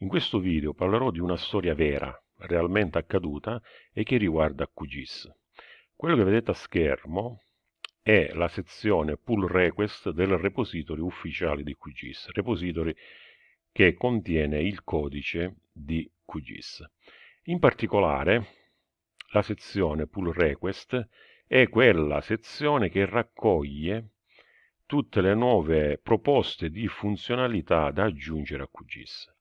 In questo video parlerò di una storia vera, realmente accaduta e che riguarda QGIS. Quello che vedete a schermo è la sezione pull request del repository ufficiale di QGIS, repository che contiene il codice di QGIS. In particolare la sezione pull request è quella sezione che raccoglie tutte le nuove proposte di funzionalità da aggiungere a QGIS.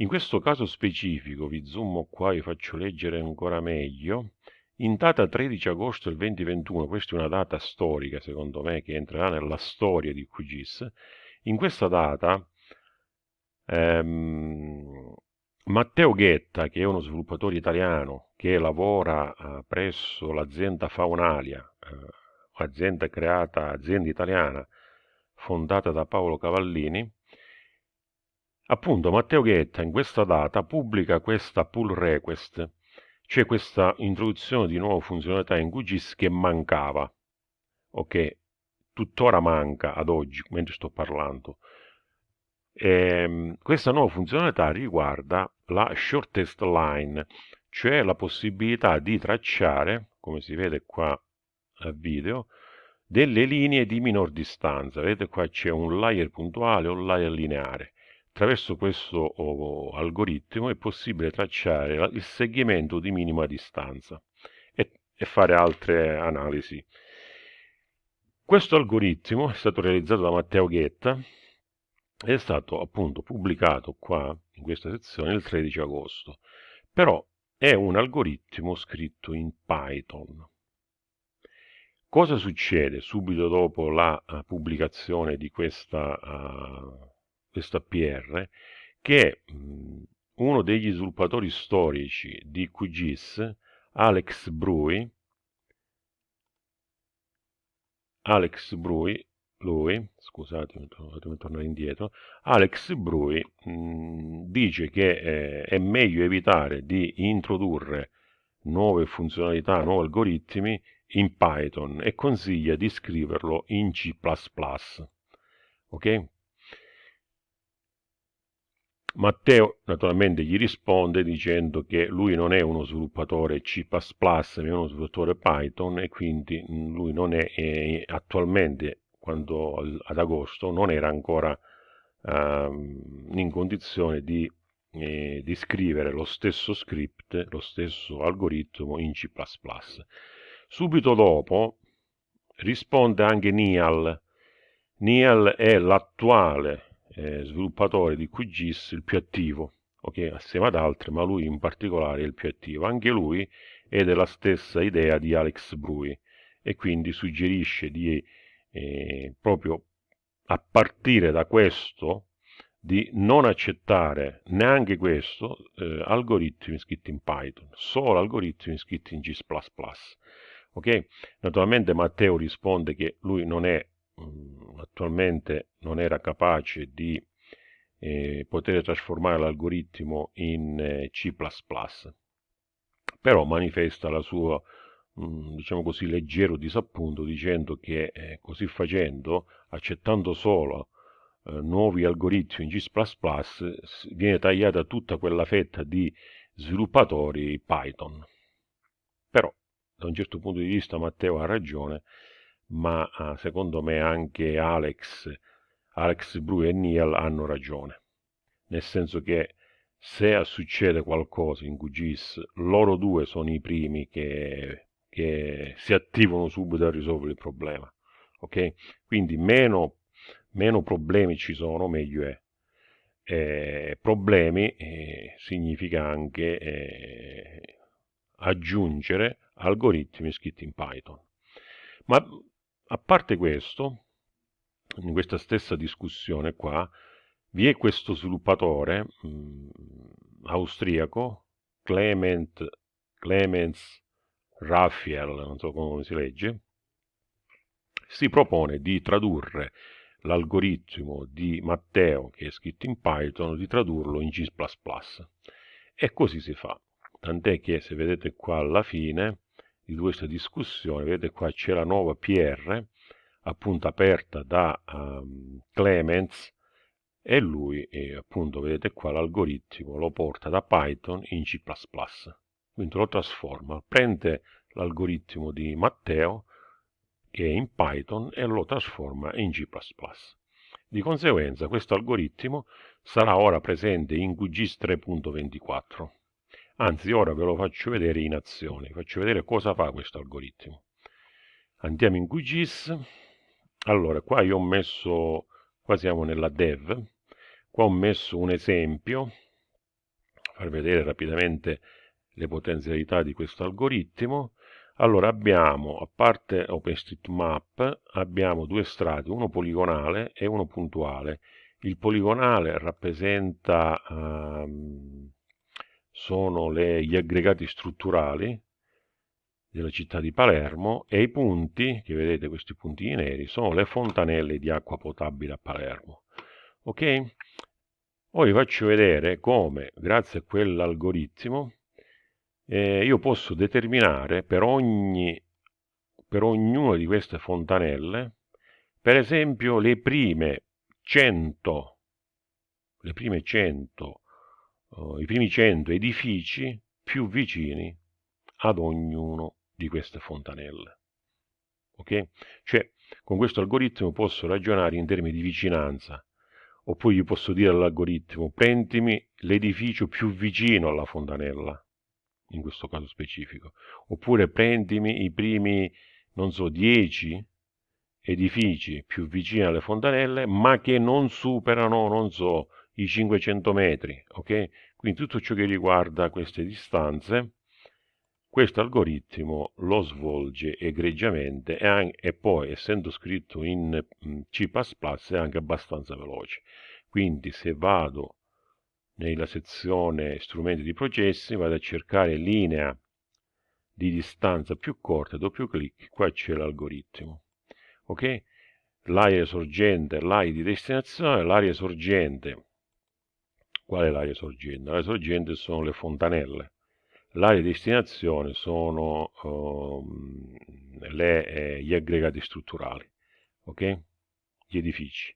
In questo caso specifico, vi zoom qua, vi faccio leggere ancora meglio, in data 13 agosto del 2021, questa è una data storica secondo me che entrerà nella storia di QGIS, in questa data ehm, Matteo Ghetta, che è uno sviluppatore italiano che lavora eh, presso l'azienda Faunalia, eh, azienda creata, azienda italiana fondata da Paolo Cavallini, Appunto, Matteo Ghetta in questa data pubblica questa pull request, cioè questa introduzione di nuove funzionalità in QGIS che mancava, o che tuttora manca ad oggi, mentre sto parlando. E, ehm, questa nuova funzionalità riguarda la shortest line, cioè la possibilità di tracciare, come si vede qua al video, delle linee di minor distanza. Vedete qua c'è un layer puntuale o un layer lineare. Attraverso questo oh, algoritmo è possibile tracciare il segmento di minima distanza e, e fare altre analisi. Questo algoritmo è stato realizzato da Matteo Ghetta ed è stato appunto pubblicato qua in questa sezione il 13 agosto. Però è un algoritmo scritto in Python. Cosa succede subito dopo la uh, pubblicazione di questa uh, questo APR, che è mh, uno degli sviluppatori storici di QGIS, Alex Brui, Alex Brui, lui, scusate, fatemi tornare indietro, Alex Brui mh, dice che eh, è meglio evitare di introdurre nuove funzionalità, nuovi algoritmi in Python e consiglia di scriverlo in C++. Ok? Matteo naturalmente gli risponde dicendo che lui non è uno sviluppatore C++, ma è uno sviluppatore Python e quindi mm, lui non è, è attualmente, quando ad agosto, non era ancora uh, in condizione di, eh, di, scrivere lo stesso script, lo stesso algoritmo in C++. Subito dopo risponde anche Nial. Nial è l'attuale eh, sviluppatore di QGIS il più attivo, ok, assieme ad altri, ma lui in particolare è il più attivo. Anche lui è della stessa idea di Alex Brui e quindi suggerisce di eh, proprio a partire da questo di non accettare neanche questo eh, algoritmi scritti in Python, solo algoritmi scritti in G++. Ok? Naturalmente Matteo risponde che lui non è Mm, attualmente non era capace di eh, poter trasformare l'algoritmo in eh, C++, però manifesta la sua, mm, diciamo così, leggero disappunto dicendo che eh, così facendo, accettando solo eh, nuovi algoritmi in C++, viene tagliata tutta quella fetta di sviluppatori Python. Però, da un certo punto di vista, Matteo ha ragione, ma ah, secondo me anche Alex, Alex Bru e Neil hanno ragione, nel senso che se succede qualcosa in QGIS, loro due sono i primi che, che si attivano subito a risolvere il problema. Ok? Quindi meno, meno problemi ci sono, meglio è. Eh, problemi eh, significa anche eh, aggiungere algoritmi scritti in Python. Ma a parte questo, in questa stessa discussione qua, vi è questo sviluppatore mh, mm, austriaco, Clement, Clemens Raphael, non so come si legge, si propone di tradurre l'algoritmo di Matteo, che è scritto in Python, di tradurlo in G++. E così si fa. Tant'è che se vedete qua alla fine di questa discussione, vedete qua c'è la nuova PR, appunto aperta da um, Clemens, e lui, eh, appunto, vedete qua, l'algoritmo lo porta da Python in C++. Quindi lo trasforma, prende l'algoritmo di Matteo, che è in Python, e lo trasforma in C++. Di conseguenza questo algoritmo sarà ora presente in QGIS 3.24. Anzi, ora ve lo faccio vedere in azione, faccio vedere cosa fa questo algoritmo. Andiamo in QGIS. Allora, qua io ho messo, qua siamo nella dev, qua ho messo un esempio, far vedere rapidamente le potenzialità di questo algoritmo. Allora abbiamo, a parte OpenStreetMap, abbiamo due strati, uno poligonale e uno puntuale. Il poligonale rappresenta um, sono le, gli aggregati strutturali della città di Palermo e i punti, che vedete questi puntini neri, sono le fontanelle di acqua potabile a Palermo. Ok? Ora vi faccio vedere come, grazie a quell'algoritmo, eh, io posso determinare per, ogni, per ognuna di queste fontanelle, per esempio, le prime 100, le prime 100 uh, i primi 100 edifici più vicini ad ognuno di queste fontanelle. Ok? Cioè, con questo algoritmo posso ragionare in termini di vicinanza, oppure io posso dire all'algoritmo prendimi l'edificio più vicino alla fontanella, in questo caso specifico, oppure prendimi i primi, non so, 10 edifici più vicini alle fontanelle, ma che non superano, non so, i 500 metri, ok? Quindi tutto ciò che riguarda queste distanze, questo algoritmo lo svolge egregiamente e, anche, e poi, essendo scritto in mm, C++, è anche abbastanza veloce. Quindi se vado nella sezione strumenti di processi, vado a cercare linea di distanza più corta, doppio clic, qua c'è l'algoritmo. Ok? L'area sorgente, l'area di destinazione, l'area sorgente Qual è l'area sorgente? L'area sorgente sono le fontanelle. L'area destinazione sono um, le, eh, gli aggregati strutturali, ok? Gli edifici.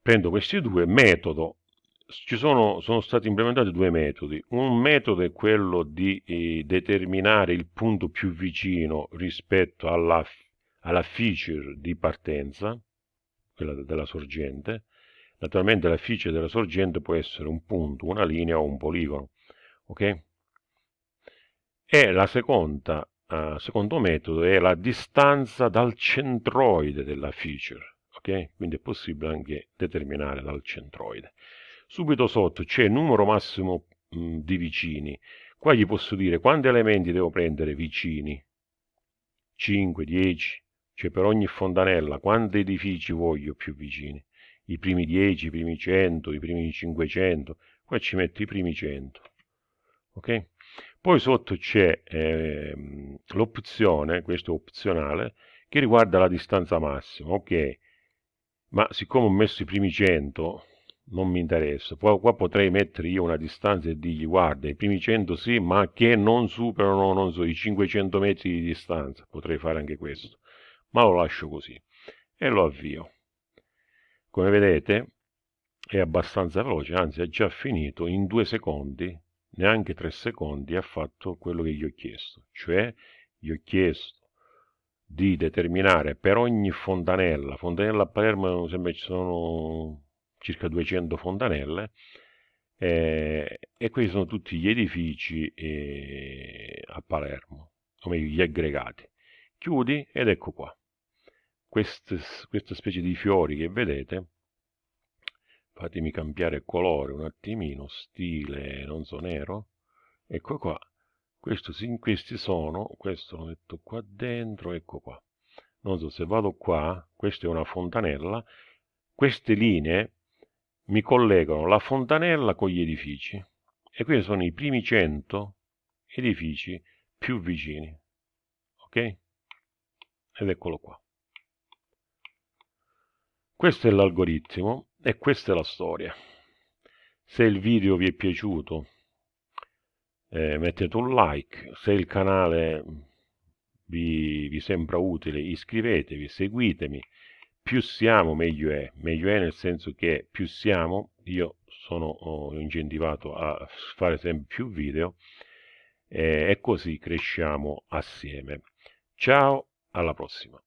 Prendo questi due, metodo. Ci sono, sono stati implementati due metodi. Un metodo è quello di eh, determinare il punto più vicino rispetto alla, alla feature di partenza, quella della sorgente, Naturalmente la fice della sorgente può essere un punto, una linea o un poligono. Ok? E la seconda, uh, secondo metodo è la distanza dal centroide della feature. Ok? Quindi è possibile anche determinare dal centroide. Subito sotto c'è il numero massimo mh, di vicini. Qua gli posso dire quanti elementi devo prendere vicini. 5, 10, cioè per ogni fontanella, quanti edifici voglio più vicini i primi 10, i primi 100, i primi 500, qua ci metto i primi 100. Ok? Poi sotto c'è eh, l'opzione, questo è opzionale, che riguarda la distanza massima. Ok, ma siccome ho messo i primi 100, non mi interessa. Poi qua potrei mettere io una distanza e dirgli guarda, i primi 100 sì, ma che non superano, non so, i 500 metri di distanza. Potrei fare anche questo, ma lo lascio così e lo avvio. Come vedete è abbastanza veloce, anzi ha già finito in due secondi, neanche tre secondi, ha fatto quello che gli ho chiesto. Cioè gli ho chiesto di determinare per ogni fontanella, fontanella a Palermo sembra ci sono circa 200 fontanelle, eh, e questi sono tutti gli edifici eh, a Palermo, come gli aggregati. Chiudi ed ecco qua queste, questa specie di fiori che vedete fatemi cambiare colore un attimino stile non so nero. Ecco qua. Questo, questi sono questo lo metto qua dentro ecco qua. Non so se vado qua questa è una fontanella. Queste linee mi collegano la fontanella con gli edifici. E questi sono i primi 100 edifici più vicini. Ok? Ed eccolo qua questo è l'algoritmo e questa è la storia. Se il video vi è piaciuto eh, mettete un like, se il canale vi, vi sembra utile iscrivetevi, seguitemi. più siamo meglio è, meglio è nel senso che più siamo, io sono incentivato a fare sempre più video eh, e così cresciamo assieme. Ciao, alla prossima.